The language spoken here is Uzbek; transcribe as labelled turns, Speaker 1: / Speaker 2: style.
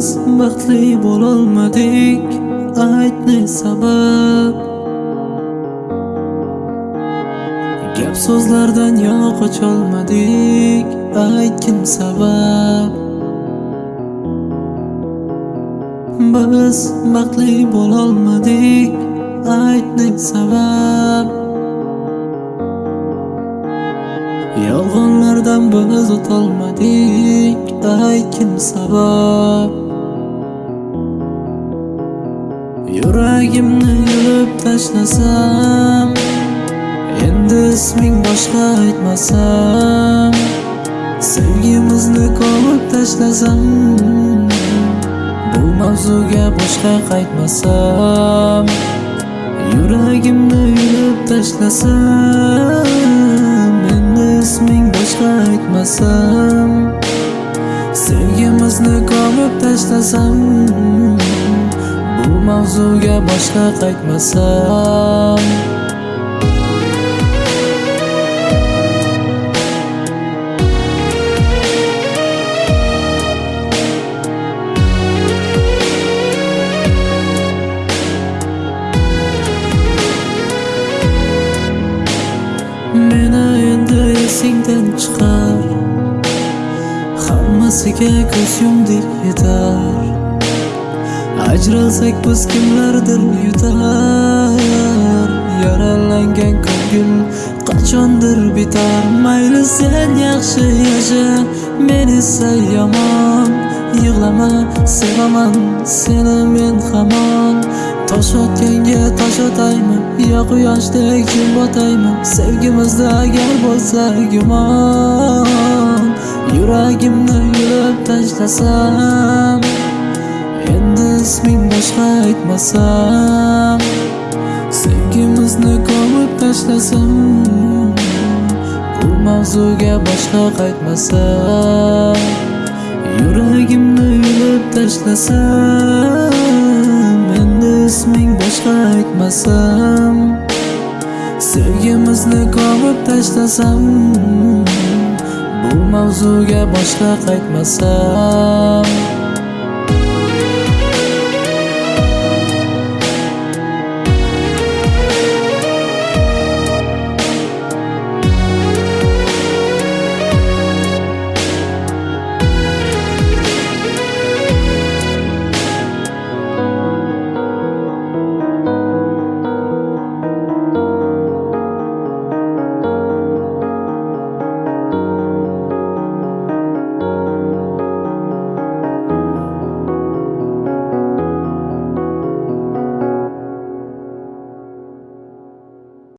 Speaker 1: Biz baxtli bo'lolmadik. Ayt ne sabab Gap so'zlardan yana qocholmadik Ayt kim sabab? Biz baxtli bo'lolmadik. Ayt ne sabab Yolg'onlardan biz o'tolmadik. Ayt kim sabab? Yuragimni yulib tashlasam Endi isming boshqa aytmasam Sevgimizni ko'mib tashlasam Bu mavzuga boshqa qaytmasam Yuragimni yulib tashlasam Endi isming boshqa aytmasam Sevgimizni ko'mib tashlasam mavzuga boshqa qaytmasam. Meni endi esingdan chiqar. Hammasiga ko'z yumdik yetar Ajralsak biz kimlardir yutar? Yaralangan ko'ngil qachondir bitar? Mayli sen yaxshi yasha Men esa yomon. Yig'lama sevaman seni men hamon. Tosh otganga tosh otaymi yo quyoshdek jim botaymi Sevgimizda agar bo'lsa gumon. Yuragimni yulib tashlasam isming boshqa aytmasam Sevgimizni ko'mib tashlasam Bu mavzuga boshqa qaytmasam Yuragimni yulib tashlasam Endi isming boshqa aytmasam Sevgimizni ko'mib tashlasam Bu mavzuga boshqa qaytmasam.